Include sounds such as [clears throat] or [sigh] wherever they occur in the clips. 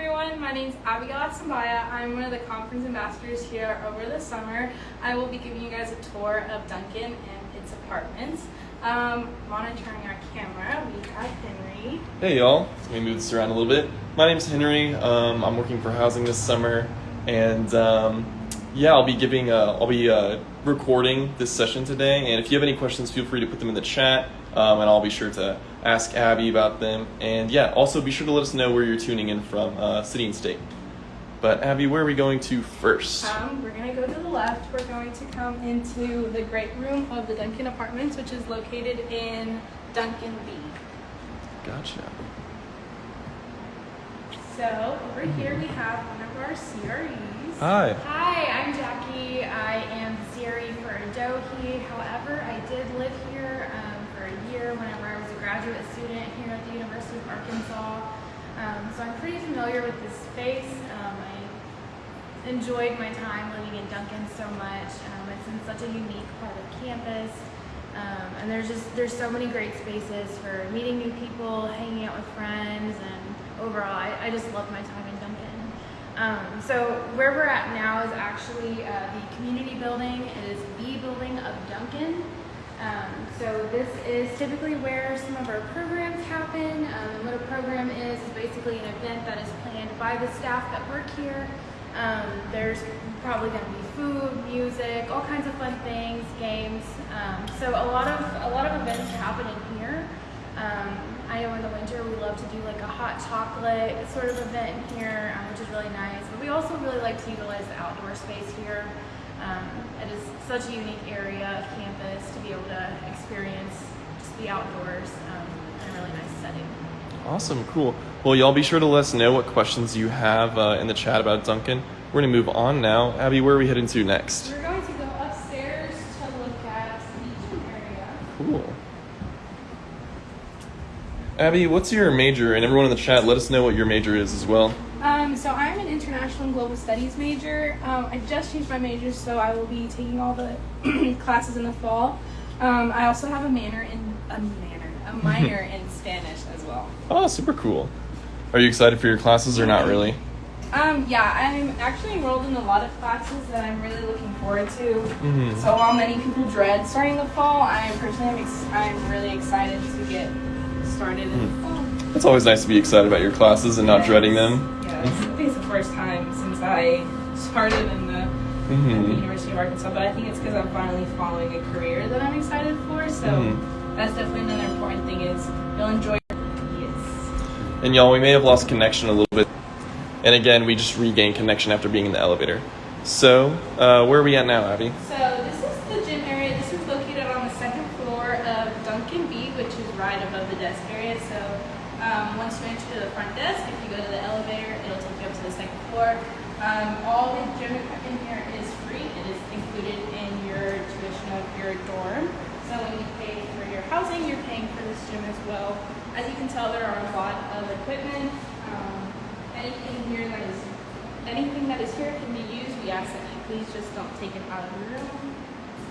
everyone. My name is Abigail Asambaya. I'm one of the conference ambassadors here over the summer. I will be giving you guys a tour of Duncan and its apartments. Um, monitoring our camera, we have Henry. Hey y'all, let me move this around a little bit. My name's Henry. Um, I'm working for housing this summer, and um, yeah, I'll be giving, uh, I'll be uh, recording this session today. And if you have any questions, feel free to put them in the chat, um, and I'll be sure to ask Abby about them. And yeah, also be sure to let us know where you're tuning in from, uh, city and state. But Abby, where are we going to first? Um, we're going to go to the left. We're going to come into the great room of the Duncan Apartments, which is located in Duncan B. Gotcha. So over here we have one of our CREs. Hi. Hi, I'm Jackie. I am the CRE for Adohi. However, I did live here um, for a year whenever I was a graduate student here at the University of Arkansas. Um, so I'm pretty familiar with this space. Um, I enjoyed my time living in Duncan so much. Um, it's in such a unique part of campus. Um, and there's just there's so many great spaces for meeting new people, hanging out with friends, and overall, I, I just love my time in Duncan. Um, so where we're at now is actually uh, the community building. It is the building of Duncan. Um, so this is typically where some of our programs happen. Um, what a program is is basically an event that is planned by the staff that work here. Um, there's probably going to be food, music, all kinds of fun things, games. Um, so a lot of a lot of events happen in here. Um, I know in the winter we love to do like a hot chocolate sort of event in here, um, which is really nice. But we also really like to utilize the outdoor space here. Um, it is such a unique area of campus to be able to experience just the outdoors um, in a really nice setting. Awesome, cool. Well, y'all be sure to let us know what questions you have uh, in the chat about Duncan. We're gonna move on now. Abby, where are we heading to next? We're going to go upstairs to look at the gym area. Cool. Abby, what's your major? And everyone in the chat, let us know what your major is as well. Um, so I'm an international and global studies major. Um, I just changed my major, so I will be taking all the [clears throat] classes in the fall. Um, I also have a manor in a manor, a [laughs] minor in Spanish as well. Oh, super cool. Are you excited for your classes or not really? Um, yeah, I'm actually enrolled in a lot of classes that I'm really looking forward to. Mhm. So while many people dread starting the fall, I personally am ex- I'm really excited to get started in the fall. It's always nice to be excited about your classes and not dreading them. I think it's the first time since I started in the, at the. University of Arkansas, but I think it's because I'm finally following a career that I'm excited for. So Mhm. that's definitely another important thing is you'll enjoy. Yes. And y'all, we may have lost connection a little bit. And again, we just regained connection after being in the elevator. So, uh, where are we at now, Abby? So this is the gym area. This is located on the second floor of Duncan B, which is right above the desk area. So um, once you enter the front desk, if you go to the elevator, it'll take you up to floor. Um, all the gym equipment here is free. It is included in your tuition of your dorm. So when you pay for your housing, you're paying for this gym as well. As you can tell, there are a lot of equipment. Um, anything here that is anything that is here can be used. We ask that you please just don't take it out of the room.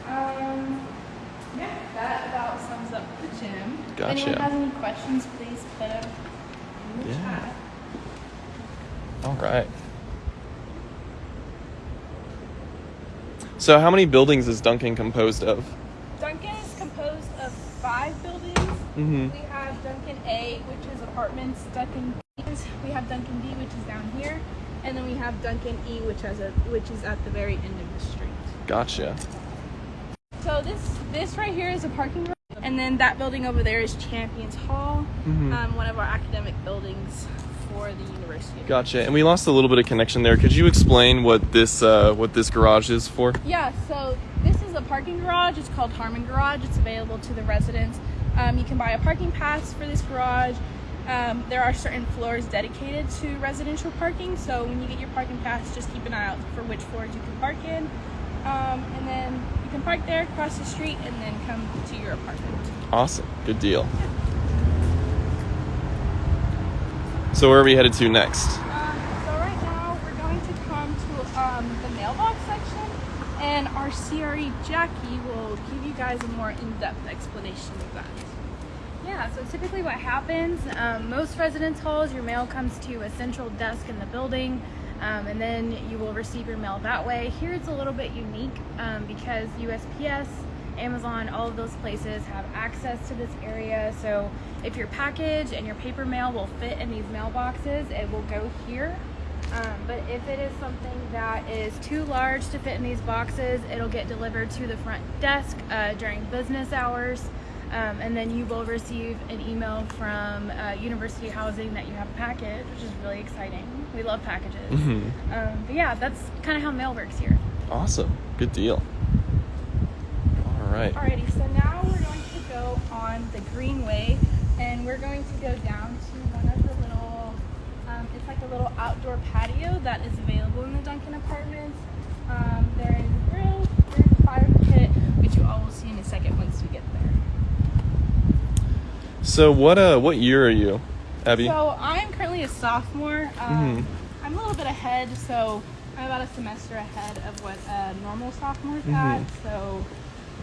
Um, yeah, that about sums up the gym. Gotcha. If anyone has any questions, please put them in the Yeah. chat. All right. So, how many buildings is Duncan composed of? Duncan is composed of five buildings. Mm-hmm. We have Duncan A, which is apartments. Duncan B we have Duncan D, which is down here, and then we have Duncan E, which has a which is at the very end of the street. Gotcha. So this this right here is a parking lot, and then that building over there is Champions Hall, Mhm. um, one of our academic buildings for the university. Gotcha. And we lost a little bit of connection there. Could you explain what this uh, what this garage is for? Yeah, so this is a parking garage. It's called Harmon Garage. It's available to the residents. Um, you can buy a parking pass for this garage. Um, there are certain floors dedicated to residential parking, so when you get your parking pass, just keep an eye out for which floors you can park in. Um, and then you can park there, cross the street, and then come to your apartment. Awesome. Good deal. So, where are we headed to next? Um, so right now we're going to come to um, the mailbox section, and our CRE Jackie will give you guys a more in-depth explanation of that. Yeah, so typically what happens, um, most residence halls, your mail comes to a central desk in the building, um, and then you will receive your mail that way. Here it's a little bit unique um, because USPS, Amazon, all of those places have access to this area. So if your package and your paper mail will fit in these mailboxes, it will go here. Um, but if it is something that is too large to fit in these boxes, it'll get delivered to the front desk uh, during business hours. Um, and then you will receive an email from uh, University Housing that you have a package, which is really exciting. We love packages. Mhm. Um, but yeah, that's kind of how mail works here. Awesome. Good deal. All right. Alrighty, so now we're going to go on the Greenway, and we're going to go down to one of the little, um, it's like a little outdoor patio that is available in the Duncan Apartments. Um, there is a grill, there's a fire pit, which you all will see in a second once we get there. So what uh what year are you, Abby? So I'm currently a sophomore. Um, Mhm. I'm a little bit ahead, so I'm about a semester ahead of what a normal sophomore's Mhm. at. So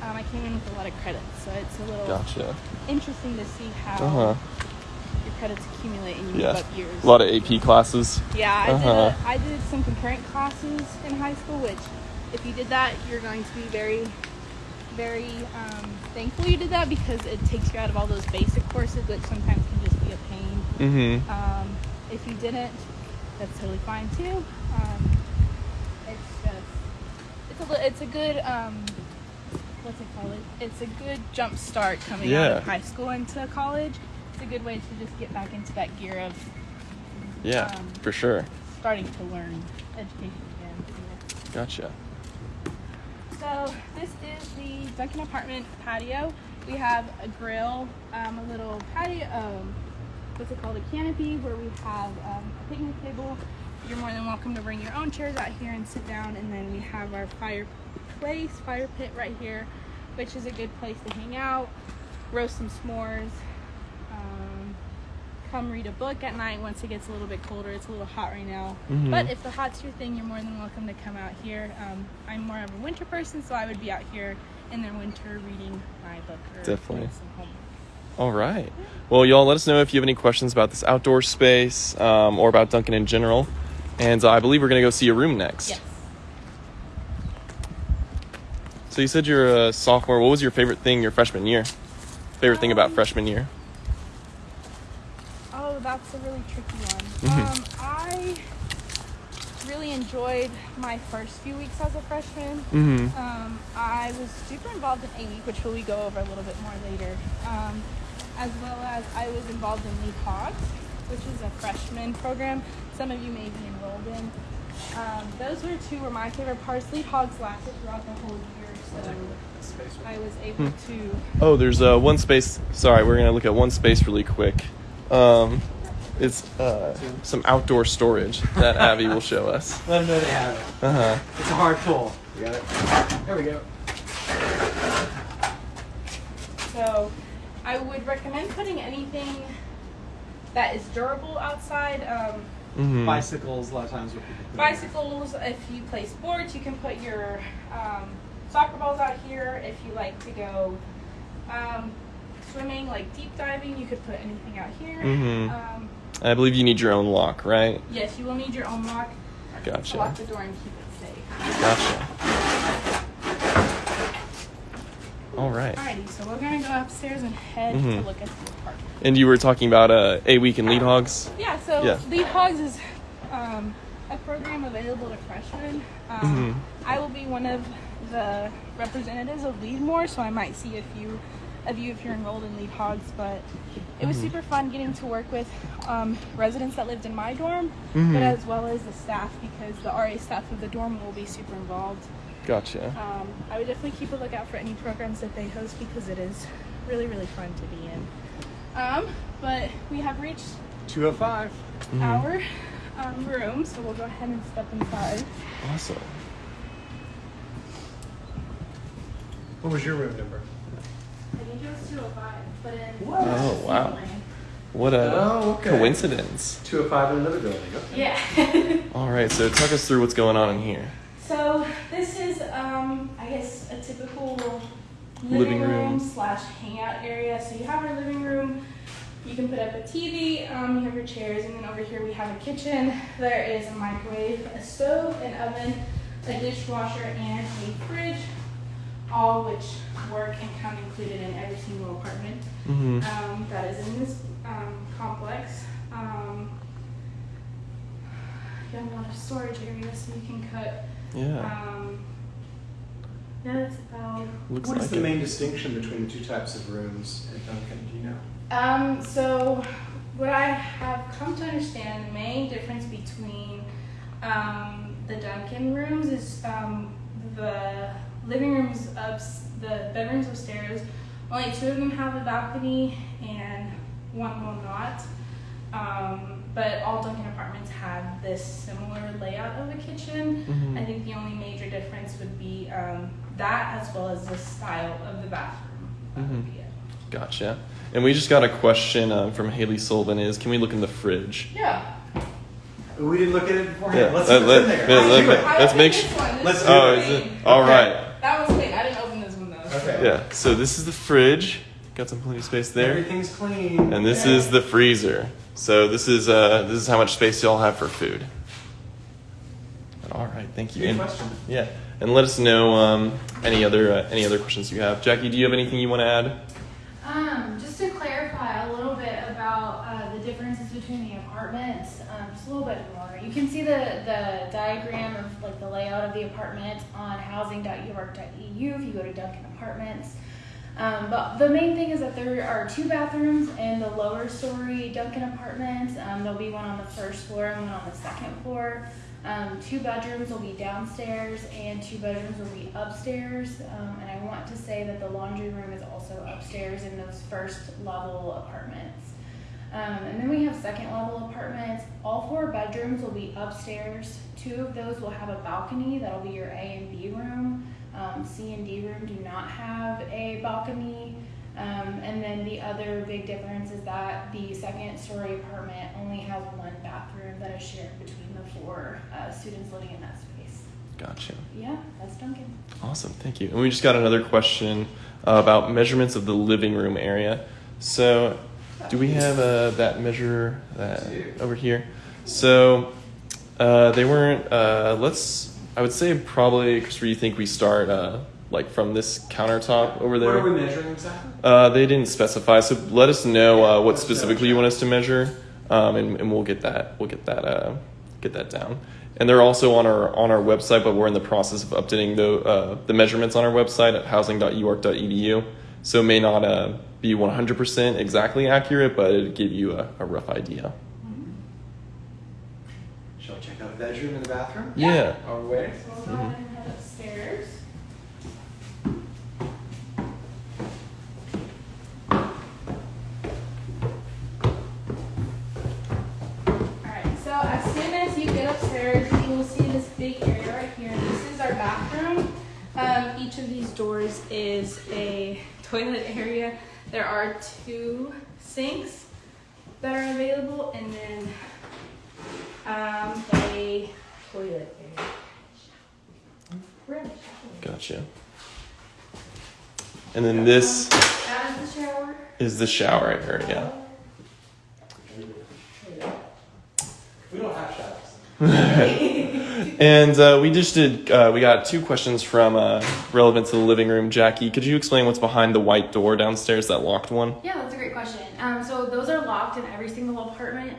um, I came in with a lot of credits, so it's a little Gotcha. interesting to see how Uh huh. your credits accumulate and you Yeah. move up years. A lot of AP classes. yeah, I Uh-huh. did. A, I did some concurrent classes in high school, which, if you did that, you're going to be very, very um, thankful you did that because it takes you out of all those basic courses, which sometimes can just be a pain. Mm-hmm. Um, if you didn't, that's totally fine too. Um, it's just, it's a, it's a good, um, what's it called? It's a good jump start coming out of high school into college. It's a good way to just get back into that gear of Yeah, Um, for sure. starting to learn education again. Gotcha. So this is the Duncan apartment patio. We have a grill, um, a little patio, um, what's it called, a canopy where we have um, a picnic table. You're more than welcome to bring your own chairs out here and sit down. And then we have our fireplace, fire pit right here, which is a good place to hang out, roast some s'mores, um, come read a book at night once it gets a little bit colder. It's a little hot right now. Mhm. But if the hot's your thing, you're more than welcome to come out here. Um, I'm more of a winter person, so I would be out here in the winter reading my book or Definitely. some homework. All right. Well, y'all, let us know if you have any questions about this outdoor space um, or about Duncan in general. And uh, I believe we're gonna go see a room next. Yes. So you said you're a sophomore. What was your favorite thing your freshman year? Favorite thing about Um, freshman year? Oh, that's a really tricky one. Mhm. Um, I really enjoyed my first few weeks as a freshman. Mm-hmm. Um, I was super involved in A Week, which we will go over a little bit more later, um, as well as I was involved in Lead Hogs, which is a freshman program. Some of you may be enrolled in. Um, those were two were my favorite parts. Lead Hogs lasted throughout the whole year, so I was able to. Oh, there's uh, one space. Sorry, we're gonna look at one space really quick. Um, it's uh, some outdoor storage that [laughs] Abby will show us. Let them know they have it. Uh huh. It's a hard pull. You got it? There we go. So, I would recommend putting anything that is durable outside. Um, Mm-hmm. Bicycles, a lot of times. What people put in. bicycles if you play sports you can put your um, soccer balls out here if you like to go um, swimming like deep diving you could put anything out here Mhm. um, I believe you need your own lock, right? yes you will need your own lock to lock the door and keep it safe Gotcha. All right. alrighty so we're gonna go upstairs and head to Mhm. look at the apartment And you were talking about uh, a week in lead hogs. yeah so Yeah. lead hogs is um, a program available to freshmen um, Mhm. I will be one of the representatives of Leadmore, so I might see a few of you if you're enrolled in Lead Hogs. But it was Mhm. super fun getting to work with um, residents that lived in my dorm, Mhm. but as well as the staff because the RA staff of the dorm will be super involved. Gotcha. Um, I would definitely keep a lookout for any programs that they host because it is really, really fun to be in. Um, but we have reached 205. Mhm. our um, room, so we'll go ahead and step inside. Awesome. What was your room number? I think it was 205, but in What? Oh, wow. What a Oh, okay. coincidence. 205 in another building. Okay. Yeah. [laughs] All right, so talk us through what's going on in here. So this is, um, I guess, a typical living, Living room, room. slash hangout area. So you have our living room. You can put up a TV. Um, you have your chairs, and then over here we have a kitchen. There is a microwave, a stove, an oven, a dishwasher, and a fridge, all which work and come included in every single apartment hmm um, that is in this um, complex. Um, you have a lot of storage areas, so you can cut. Yeah. Um, yeah, that's about. Looks What is like the it. main distinction between the two types of rooms at Duncan? Do you know? Um, so, what I have come to understand, the main difference between um, the Duncan rooms is um, the living rooms up, the bedrooms upstairs. Only two of them have a balcony, and one will not. Um, but all Duncan apartments have this similar layout of a kitchen. Mhm. I think the only major difference would be um, that, as well as the style of the bathroom. That would Mhm. be it. Gotcha. And we just got a question um, from Haley Sullivan is can we look in the fridge? Yeah. We didn't look at it beforehand. Yeah, Let's let- see what's in let- there. let- Let's let- it. Let's make sure. su- Let's is do Oh, it. is it? clean. All Okay. right. That was quick. I didn't open this one though. Okay. Yeah. So this is the fridge. Got some plenty of space there. Everything's clean. And this is the freezer. So this is uh this is how much space y'all have for food. All right, thank you. Good And- question. Yeah, and let us know um, any other uh, any other questions you have. Jackie, do you have anything you want to add? Um, just to clarify a little bit about uh, the differences between the apartments, um, just a little bit more. You can see the, the diagram of like the layout of the apartment on housing.uark.edu if you go to Duncan Apartments. Um, but the main thing is that there are two bathrooms in the lower story Duncan Apartments. Um, there'll be one on the first floor and one on the second floor. Um, two bedrooms will be downstairs and two bedrooms will be upstairs. Um, and I want to say that the laundry room is also upstairs in those first level apartments. Um, and then we have second level apartments. All four bedrooms will be upstairs. Two of those will have a balcony. That'll be your A and B room. Um, C and D room do not have a balcony. Um, and then the other big difference is that the second story apartment only has one bathroom that is shared between the four uh, students living in that space. Gotcha. Yeah, that's Duncan. Awesome, thank you. And we just got another question uh, about measurements of the living room area. So, do we have uh, that measure that over here? So, uh, they weren't. Uh, let's. I would say probably, where you think we start? Uh, like from this countertop over there. What are we measuring exactly? Uh, they didn't specify, so let us know uh, what specifically you want us to measure, um, and, and we'll get that we'll get that uh, get that down. And they're also on our on our website, but we're in the process of updating the uh, the measurements on our website at housing.uark.edu. So it may not uh, be 100% exactly accurate, but it'll give you a, a rough idea. Shall we check out the bedroom and the bathroom? Yeah. Are we waiting? So we'll go ahead and head upstairs. Alright, so as soon as you get upstairs, you will see this big area right here. This is our bathroom. Um, each of these doors is a toilet area. There are two sinks that are available and then um, a toilet area. We're in the shower. Gotcha. And then this That is the shower. is the shower area. We don't have showers. [laughs] And uh, we just did. Uh, we got two questions from uh, relevant to the living room. Jackie, could you explain what's behind the white door downstairs, that locked one? Yeah, that's a great question. Um, so those are locked in every single apartment.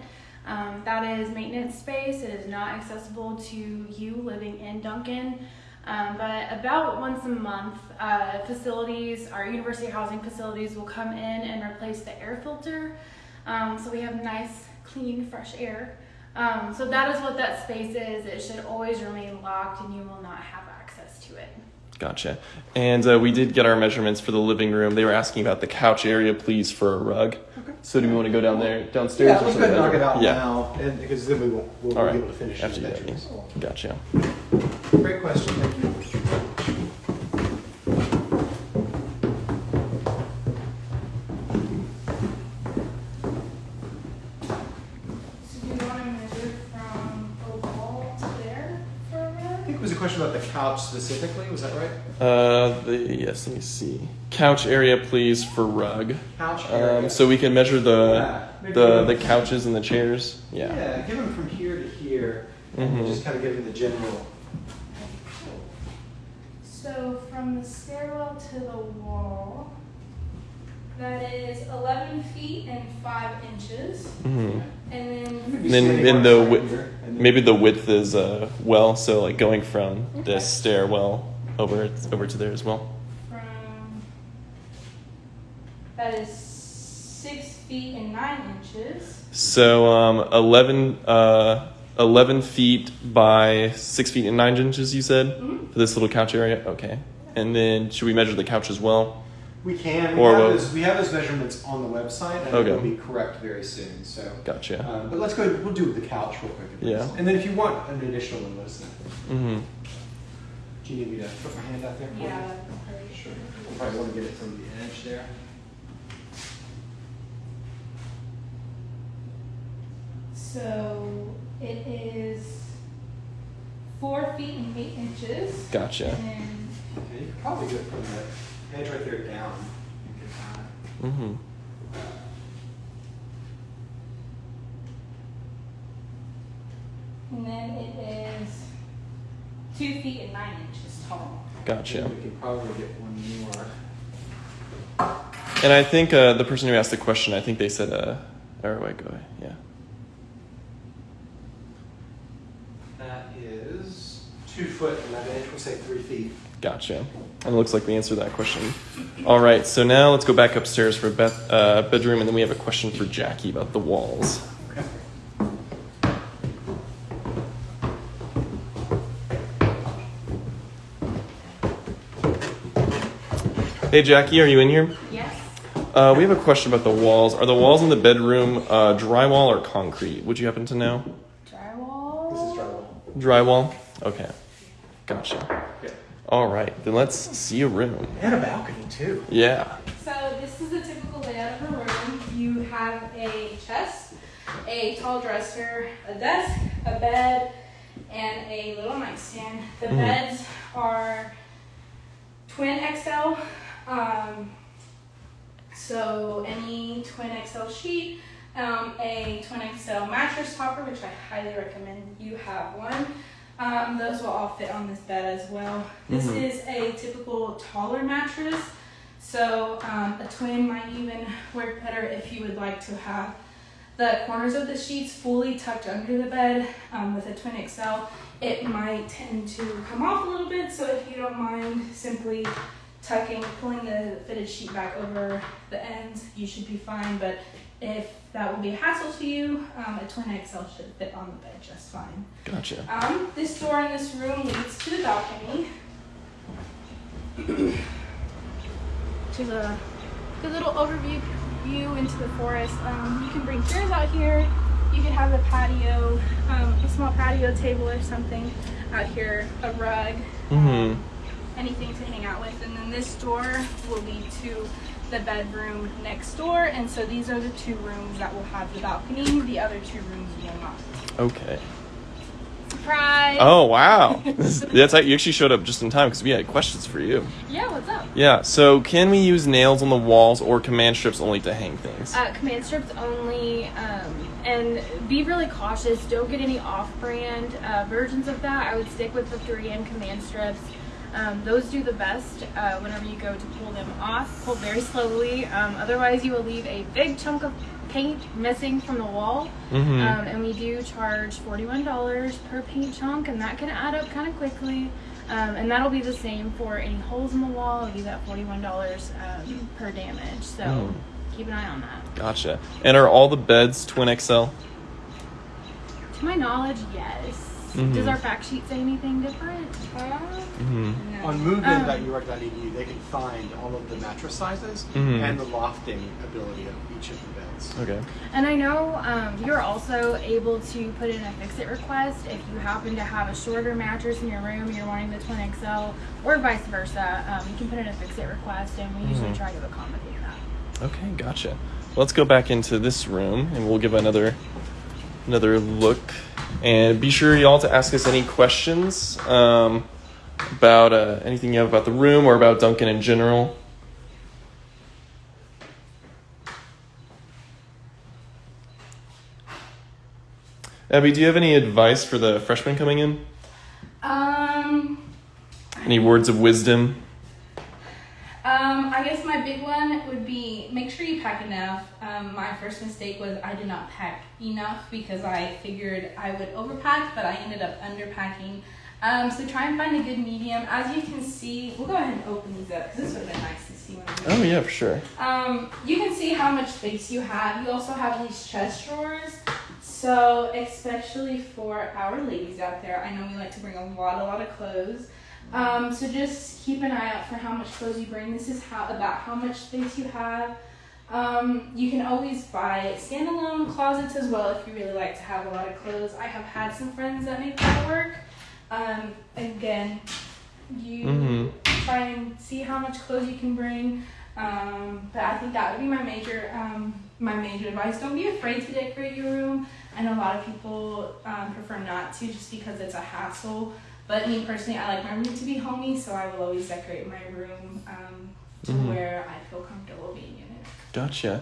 Um, that is maintenance space. It is not accessible to you living in Duncan. Um, but about once a month, uh, facilities, our university housing facilities, will come in and replace the air filter. Um, so we have nice, clean, fresh air. Um, so that is what that space is. It should always remain locked, and you will not have access to it. Gotcha. And uh, we did get our measurements for the living room. They were asking about the couch area, please, for a rug. Okay. So do we want to go down there, downstairs? Yeah, or let's go ahead and knock it out Yeah. now, and, because then we won't, we'll, All we'll right. be able to finish After the you got bedrooms. Gotcha. Great question, thank you. So do you want to measure from the wall to there for a I rug? think it was a question about the couch specifically, was that right? Uh, the yes, let me see. Couch area, please, for rug. Couch area. Um, so we can measure the Yeah, the the couches and the chairs. Yeah, Yeah. give them from here to here, and Mhm. just kind of give them the general. So from the stairwell to the wall, that is 11 feet and 5 inches. hmm And then And then in the behind width, here, and then- maybe the width is uh well, so like going from Okay. this stairwell over over to there as well. from that is 6 feet and 9 inches. So um, 11, uh, 11 feet by six feet and nine inches. You said Mhm. for this little couch area. Okay. And then should we measure the couch as well? We can. We, Or have what- those, we have those measurements on the website, and Okay. it'll be correct very soon. So, Gotcha. um, but let's go. We'll do the couch real quick. Yeah. And then if you want an additional one, let us know. Mm-hmm. Do you need me to put my hand out there? for you? Yeah. Sure. We'll probably want to get it from the edge there. So it is 4 feet and 8 inches. Gotcha. And then Yeah, you could probably go from the edge right there down. and. Mm-hmm. And then it is two feet and nine inches tall. Gotcha. We can probably get one more. And I think uh, the person who asked the question, I think they said, uh, or wait, go ahead. Yeah. That is two foot eleven inch. We'll say three feet. Gotcha. And it looks like we answered that question. All right. So now let's go back upstairs for Beth, uh, bedroom, and then we have a question for Jackie about the walls. Hey, Jackie, are you in here? Yes. Uh, we have a question about the walls. Are the walls in the bedroom uh, drywall or concrete? Would you happen to know? Drywall. This is drywall. Drywall? Okay. Gotcha. Yeah. All right, then let's see a room. And a balcony too. Yeah. So this is a typical layout of a room. You have a chest, a tall dresser, a desk, a bed, and a little nightstand. The Mhm. beds are twin XL. Um, so any twin XL sheet, um, a twin XL mattress topper, which I highly recommend you have one. Um, those will all fit on this bed as well. This Mhm. is a typical taller mattress. So um, a twin might even work better if you would like to have the corners of the sheets fully tucked under the bed. Um, with a twin XL, it might tend to come off a little bit. So if you don't mind simply tucking, pulling the fitted sheet back over the ends, you should be fine. But if that will be a hassle to you, um, a twin XL should fit on the bed just fine. Gotcha. Um, this door in this room leads to the balcony. Which is a good little overview view into the forest. Um, you can bring chairs out here. You can have a patio, um, a small patio table or something out here, a rug, Mm-hmm. anything to hang out with. And then this door will lead to the bedroom next door. And so these are the two rooms that will have the balcony. The other two rooms will not. Okay. Surprise! Oh wow. [laughs] That's you actually showed up just in time because we had questions for you. Yeah. What's up? Yeah. So can we use nails on the walls or command strips only to hang things? Uh, command strips only, um, and be really cautious. Don't get any off-brand uh, versions of that. I would stick with the 3M command strips. Um, those do the best uh, whenever you go to pull them off. Pull very slowly. Um, otherwise, you will leave a big chunk of paint missing from the wall. Mhm. Um, and we do charge $41 per paint chunk, and that can add up kind of quickly. Um, and that'll be the same for any holes in the wall. It'll be that $41 um, per damage. So Mm. keep an eye on that. Gotcha. And are all the beds twin XL? To my knowledge, yes. Mhm. Does our fact sheet say anything different? Mm-hmm. No. On Um, they can find all of the mattress sizes Mhm. and the lofting ability of each of the beds. Okay. And I know um, you're also able to put in a fix-it request if you happen to have a shorter mattress in your room and you're wanting the twin XL, or vice versa. Um, you can put in a fix-it request, and we usually Mhm. try to accommodate that. Okay. Gotcha. Let's go back into this room and we'll give another another look And be sure y'all to ask us any questions um, about uh, anything you have about the room or about Duncan in general. Abby, do you have any advice for the freshmen coming in? Um, Any words of wisdom? Um, I guess my big one would be make sure you pack enough. Um, my first mistake was I did not pack enough because I figured I would overpack, but I ended up underpacking. Um, so try and find a good medium. As you can see, we'll go ahead and open these up because this would have been nice to see when Oh, yeah, for sure. um, you can see how much space you have. You also have these chest drawers. So, especially for our ladies out there, I know we like to bring a lot, a lot of clothes. Um, so just keep an eye out for how much clothes you bring. This is how about how much space you have. Um, you can always buy standalone closets as well if you really like to have a lot of clothes. I have had some friends that make that work. Um, again, you Mhm. try and see how much clothes you can bring. Um, but I think that would be my major um, my major advice. Don't be afraid to decorate your room. I know a lot of people um, prefer not to just because it's a hassle. But me personally, I like my room to be homey, so I will always decorate my room um, to Mhm. where I feel comfortable being in it. Gotcha.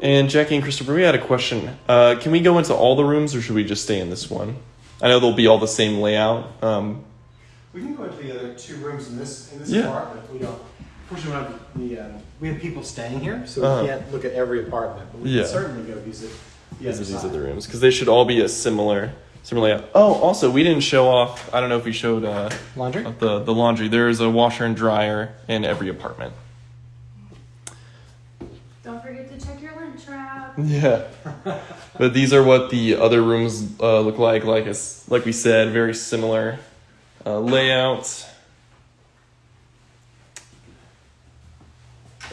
And Jackie and Christopher, we had a question. Uh, can we go into all the rooms or should we just stay in this one? I know they'll be all the same layout. Um, We can go into the other two rooms in this, in this Yeah. apartment. We don't, unfortunately, we don't have the, um, we have people staying here, so Uh-huh. we can't look at every apartment. But we Yeah. can certainly go visit the these other are these other rooms because they should all be a similar similar layout. Oh, also we didn't show off. I don't know if we showed uh, Laundry? the the laundry. There is a washer and dryer in every apartment. Don't forget to check your lint trap. [laughs] Yeah. but these are what the other rooms uh, look like. Like it's like we said, very similar uh, layout.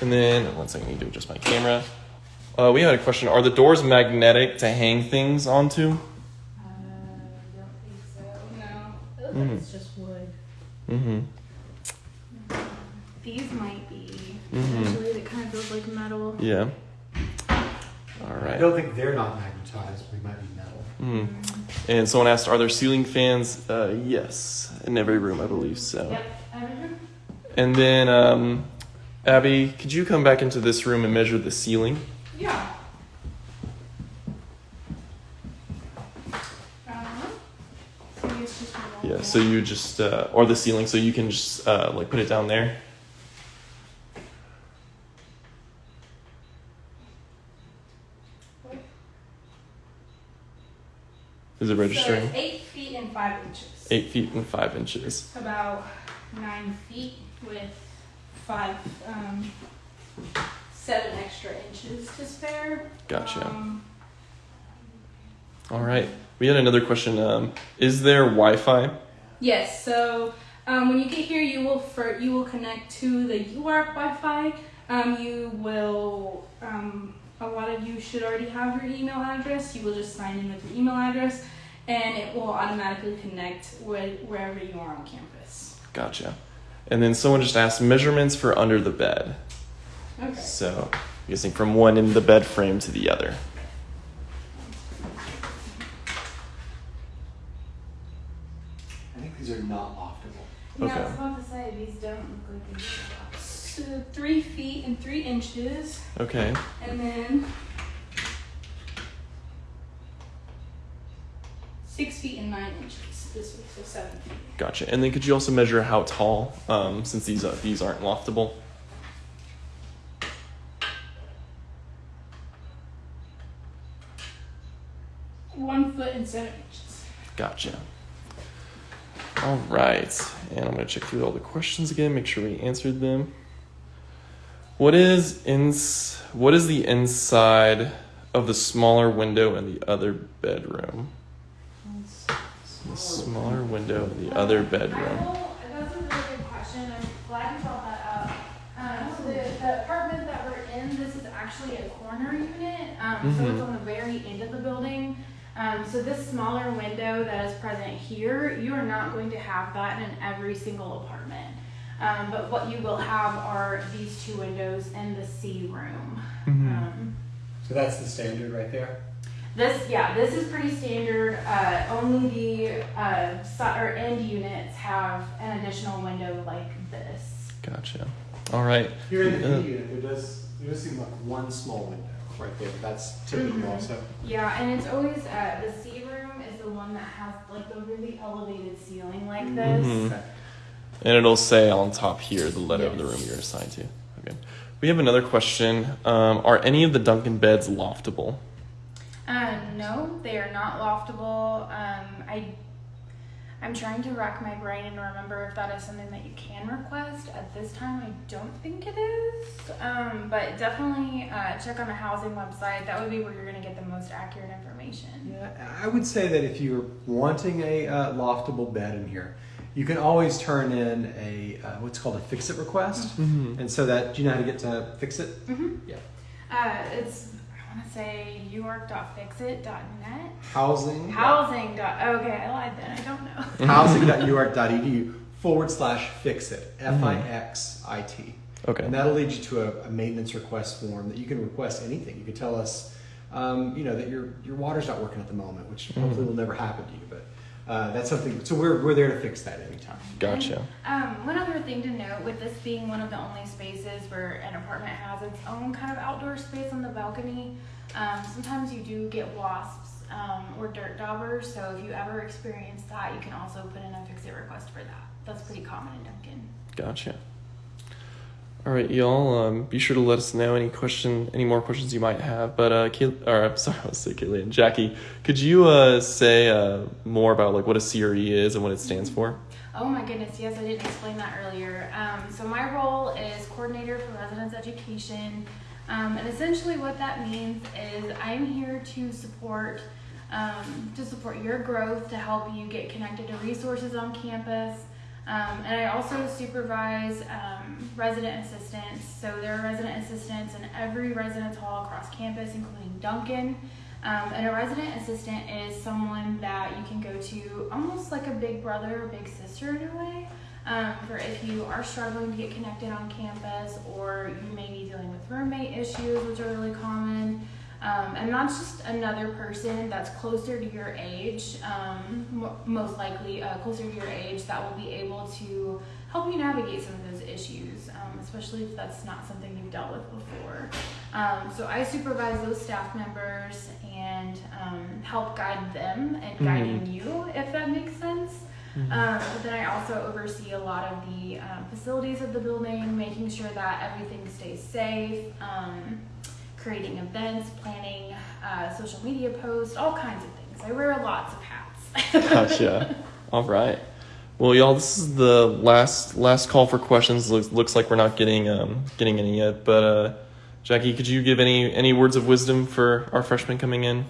And then one second, I need to adjust my camera. Uh, we had a question: Are the doors magnetic to hang things onto? No, it looks Mhm. it's just wood. Mm-hmm. These might be. Mhm. Actually, it kind of feels like metal. Yeah. All I don't think they're not magnetized, they might be metal. Mm. And someone asked, "Are there ceiling fans?" Uh, yes, in every room, I believe so. Yep. Everything. And then, um, Abby, could you come back into this room and measure the ceiling? Yeah. Uh-huh. So it's just a Yeah. wall. So you just, uh, or the ceiling, so you can just uh, like put it down there. Is it So registering? it's eight feet and five inches. Eight feet and five inches. About nine feet with five, um, seven extra inches to spare. Gotcha. Um, All right. We had another question. Um, is there Wi-Fi? Yes. So um, when you get here, you will for you will connect to the UARK Wi-Fi. Um, you will. Um, a lot of you should already have your email address. You will just sign in with your email address, and it will automatically connect with wherever you are on campus. Gotcha. And then someone just asked measurements for under the bed. Okay. So, I'm guessing from one end of the bed frame to the other. I think these are not loftable. Yeah, I Okay. was about to say these don't look like they. So three feet and three inches, Okay. and then six feet and nine inches this week, so seven feet. Gotcha. And then could you also measure how tall, um, since these uh, these aren't loftable? One foot and seven inches. Gotcha. All right. And I'm gonna check through all the questions again, make sure we answered them. What is ins? What is the inside of the smaller window in the other bedroom? The smaller window in the other bedroom. I that's a really good question. I'm glad you brought that up. Um, so the, the apartment that we're in, this is actually a corner unit. Um, so it's Mhm. on the very end of the building. Um, so this smaller window that is present here, you are not going to have that in every single apartment. Um, but what you will have are these two windows in the C room. Mhm. Um, So that's the standard right there? This, yeah, this is pretty standard. Uh, only the uh, or end units have an additional window like this. Gotcha. All right. Here in the Uh, unit, there does, there does seem like one small window right there. That's typical Mhm. also. Yeah, and it's always uh, the C room is the one that has like the really elevated ceiling like this. Mhm. Okay. And it'll say on top here the letter of the room you're assigned to. Okay. We have another question. Um, are any of the Duncan beds loftable? Uh, no, they are not loftable. Um, I, I'm trying to rack my brain and remember if that is something that you can request. At this time, I don't think it is. Um, but definitely uh, check on the housing website. That would be where you're going to get the most accurate information. Yeah, I would say that if you're wanting a uh, loftable bed in here, you can always turn in a uh, what's called a fix it request, Mm-hmm. and so that do you know how to get to fix it? hmm Yeah. Uh, it's I want to say uark.fixit.net. Housing. Housing. Dot, okay, I lied then. I don't know. [laughs] housing.uark.edu forward slash fix it F I X I T. Okay. And that'll lead you to a, a maintenance request form that you can request anything. You can tell us, um, you know, that your your water's not working at the moment, which hopefully will never happen to you. But uh, that's something. So we're we're there to fix that anytime. Gotcha. Um, one other thing to note with this being one of the only spaces where an apartment has its own kind of outdoor space on the balcony, um, sometimes you do get wasps um, or dirt daubers. So if you ever experience that, you can also put in a fix it request for that. That's pretty common in Duncan. Gotcha. All right, y'all. Um, be sure to let us know any question, any more questions you might have. But uh, Kay- or I'm sorry, [laughs] I was say Kaylee and Jackie. Could you uh, say uh, more about like what a CRE is and what it stands for? Oh my goodness, yes, I didn't explain that earlier. Um, so my role is coordinator for residence education, um, and essentially what that means is I'm here to support um, to support your growth, to help you get connected to resources on campus. Um, and I also supervise um, resident assistants. So there are resident assistants in every residence hall across campus, including Duncan. Um, and a resident assistant is someone that you can go to almost like a big brother or big sister in a way. Um, for if you are struggling to get connected on campus or you may be dealing with roommate issues, which are really common. Um, and that's just another person that's closer to your age, um, most likely uh, closer to your age, that will be able to help you navigate some of those issues, um, especially if that's not something you've dealt with before. Um, so I supervise those staff members and um, help guide them and guiding you, if that makes sense. Um, but then I also oversee a lot of the facilities of the building, making sure that everything stays safe, um, creating events, planning uh, social media posts, all kinds of things. I wear lots of hats. [laughs] Gotcha. All right. Well, y'all, this is the last last call for questions. Looks, looks like we're not getting um, getting any yet. But uh, Jackie, could you give any any words of wisdom for our freshmen coming in?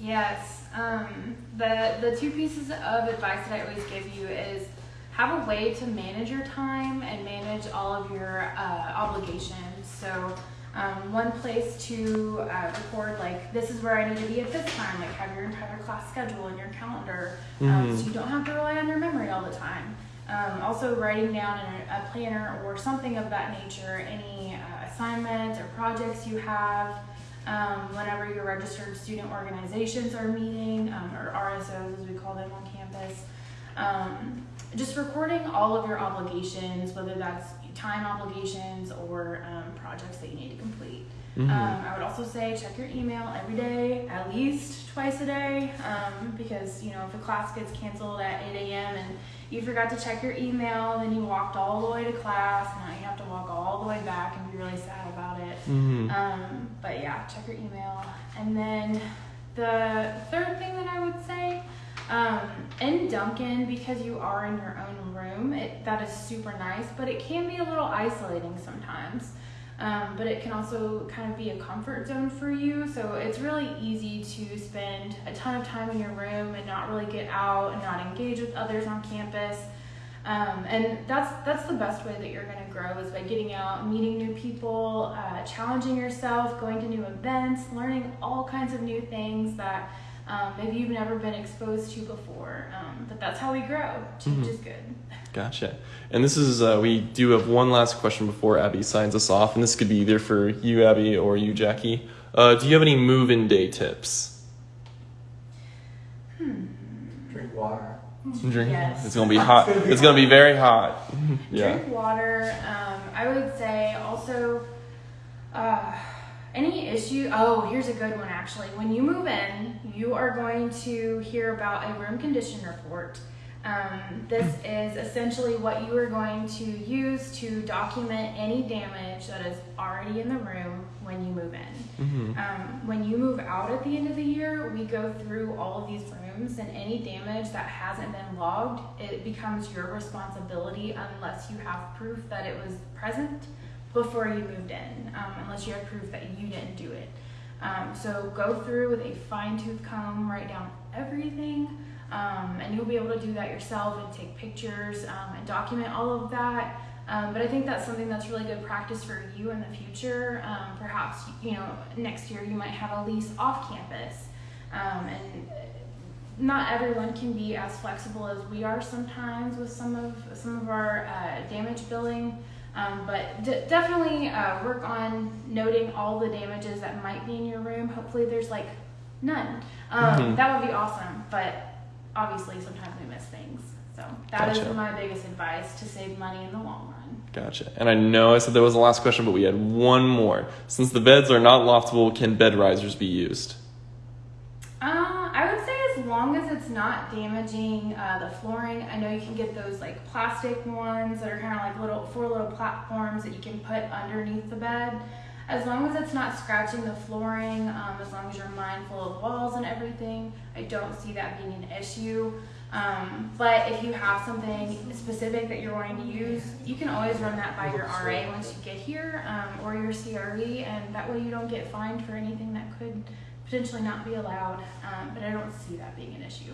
Yes. Um, the the two pieces of advice that I always give you is have a way to manage your time and manage all of your uh, obligations. So um, one place to uh, record like this is where I need to be at this time. Like have your entire class schedule in your calendar, um, Mhm. so you don't have to rely on your memory all the time. Um, also writing down in a, a planner or something of that nature any uh, assignments or projects you have um, whenever your registered student organizations are meeting, um, or RSOs as we call them on campus. Um, just recording all of your obligations, whether that's time obligations or um, projects that you need to complete. Mhm. Um, I would also say check your email every day, at least twice a day, um, because you know if a class gets canceled at 8 a.m. and you forgot to check your email, then you walked all the way to class, and now you have to walk all the way back and be really sad about it. Mhm. Um, but yeah, check your email. And then the third thing that I would say, um, in Duncan, because you are in your own room, it, that is super nice, but it can be a little isolating sometimes. Um, but it can also kind of be a comfort zone for you. So it's really easy to spend a ton of time in your room and not really get out and not engage with others on campus. Um, and that's that's the best way that you're going to grow is by getting out, meeting new people, uh, challenging yourself, going to new events, learning all kinds of new things that um, maybe you've never been exposed to before. Um, but that's how we grow. Change Mhm. is good. Gotcha. And this is uh, we do have one last question before Abby signs us off, and this could be either for you, Abby, or you, Jackie. Uh, do you have any move-in day tips? Drink water. Drink. Yes. It's gonna be hot. It's gonna be very hot. [laughs] yeah. Drink water. Um, I would say also uh, any issue. Oh, here's a good one actually. When you move in, you are going to hear about a room condition report. Um, this is essentially what you are going to use to document any damage that is already in the room when you move in. hmm Um, when you move out at the end of the year, we go through all of these rooms, and any damage that hasn't been logged, it becomes your responsibility unless you have proof that it was present before you moved in, um, unless you have proof that you didn't do it. Um, so go through with a fine tooth comb, write down everything, um, and you'll be able to do that yourself and take pictures um, and document all of that. Um, but I think that's something that's really good practice for you in the future. Um, perhaps you know next year you might have a lease off campus, and not everyone can be as flexible as we are sometimes with some of some of our uh, damage billing. Um, but d- definitely uh, work on noting all the damages that might be in your room. Hopefully, there's like none. Um, Mhm. That would be awesome. But obviously, sometimes we miss things. So that is Gotcha. my biggest advice to save money in the long run. Gotcha. And I know I said there was the last question, but we had one more. Since the beds are not loftable, can bed risers be used? Uh, I would say long as it's not damaging uh, the flooring. I know you can get those like plastic ones that are kind of like little four little platforms that you can put underneath the bed. As long as it's not scratching the flooring, um, as long as you're mindful of walls and everything, I don't see that being an issue. Um, but if you have something specific that you're wanting to use, you can always run that by your RA once you get here um, or your CRE, and that way you don't get fined for anything that could potentially not be allowed. Um, but I don't see that being an issue.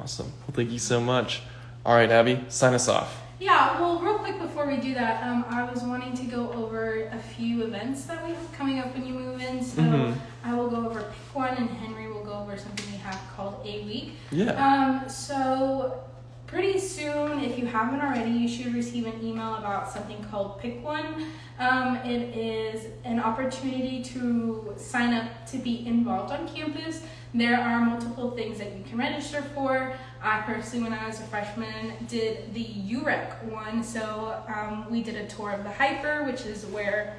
Awesome. Well, thank you so much. All right, Abby, sign us off. Yeah, well, real quick before we do that, um, I was wanting to go over a few events that we have coming up when you move in. So Mhm. I will go over pick one, and Henry will go over something we have called a week. Yeah. Um, so pretty soon, if you haven't already, you should receive an email about something called Pick One. Um, it is an opportunity to sign up to be involved on campus. There are multiple things that you can register for. I personally, when I was a freshman, did the UREC one. So um, we did a tour of the HPER, which is where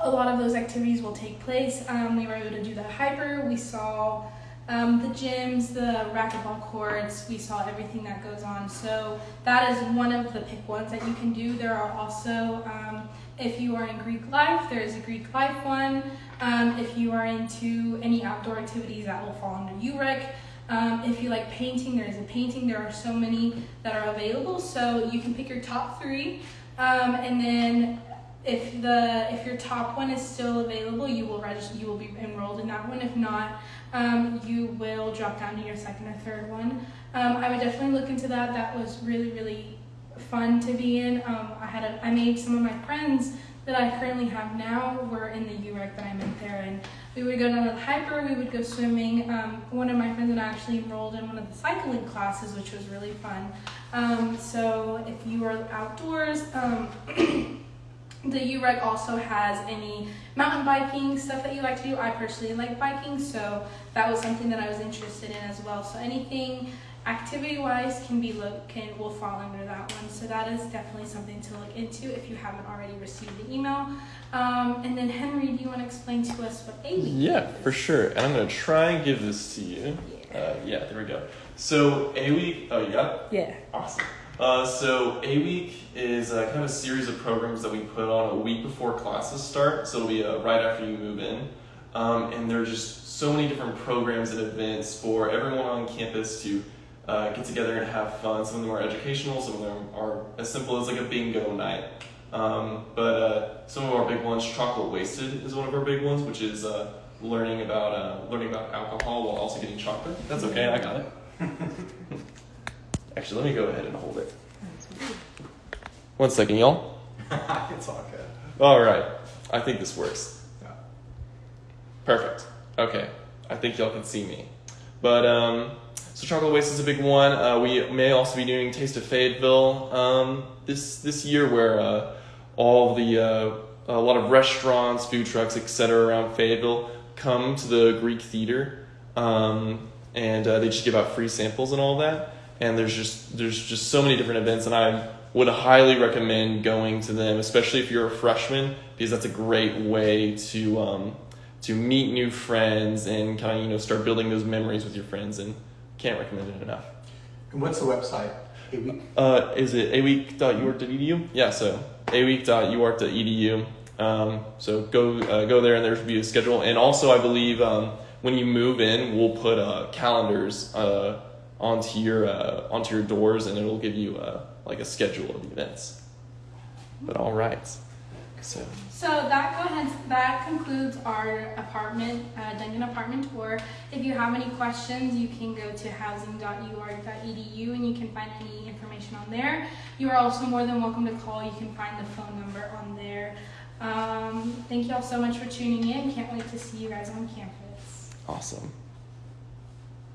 a lot of those activities will take place. Um, we were able to do the HPER. We saw um, the gyms, the racquetball courts. We saw everything that goes on. So that is one of the pick ones that you can do. There are also, um, if you are in Greek life, there is a Greek life one. Um, if you are into any outdoor activities, that will fall under UREC. Um, if you like painting, there is a painting. There are so many that are available. So you can pick your top three. Um, and then if the if your top one is still available, you will register. You will be enrolled in that one. If not, um, you will drop down to your second or third one. Um, I would definitely look into that. That was really really fun to be in. Um, I had a, I made some of my friends that I currently have now were in the UREC that I met there, and we would go down to the HPER. We would go swimming. Um, one of my friends and I actually enrolled in one of the cycling classes, which was really fun. Um, so if you are outdoors. Um, [clears throat] The UREC also has any mountain biking stuff that you like to do. I personally like biking, so that was something that I was interested in as well. So anything activity-wise can be lo- can will fall under that one. So that is definitely something to look into if you haven't already received the email. Um, and then Henry, do you want to explain to us what a week Yeah, is? for sure. And I'm going to try and give this to you. Uh, yeah, there we go. So, A Week, oh, you got it? Yeah. Awesome. Uh, so A Week is uh, kind of a series of programs that we put on a week before classes start. So it'll be uh, right after you move in, um, and there are just so many different programs and events for everyone on campus to uh, get together and have fun. Some of them are educational. Some of them are as simple as like a bingo night. Um, but uh, some of our big ones, chocolate wasted is one of our big ones, which is learning about learning about alcohol while also getting chocolate. That's okay, I got it. [laughs] Actually, let me go ahead and hold it. One second, y'all. [laughs] it's all good. All right, I think this works. Yeah. Perfect. Okay, I think y'all can see me. But um, so chocolate waste is a big one. Uh, we may also be doing Taste of Fayetteville um, this this year, where uh, all the uh, a lot of restaurants, food trucks, etc. around Fayetteville come to the Greek Theater um, and uh, they just give out free samples and all that. And there's just there's just so many different events, and I would highly recommend going to them, especially if you're a freshman, because that's a great way to um, to meet new friends and kind of you know start building those memories with your friends. And can't recommend it enough. And what's the website? Uh, is it aweek.uark.edu? Yeah, so aweek.uark.edu. Um, so go uh, go there, and there should be a schedule. And also, I believe um, when you move in, we'll put uh, calendars uh, onto your uh, onto your doors, and it'll give you uh, like a schedule of the events. But all right, so So that go ahead. That concludes our apartment, uh, Duncan apartment tour. If you have any questions, you can go to housing.uark.edu and you can find any information on there. You are also more than welcome to call. You can find the phone number on there. Um, thank you all so much for tuning in. Can't wait to see you guys on campus. awesome.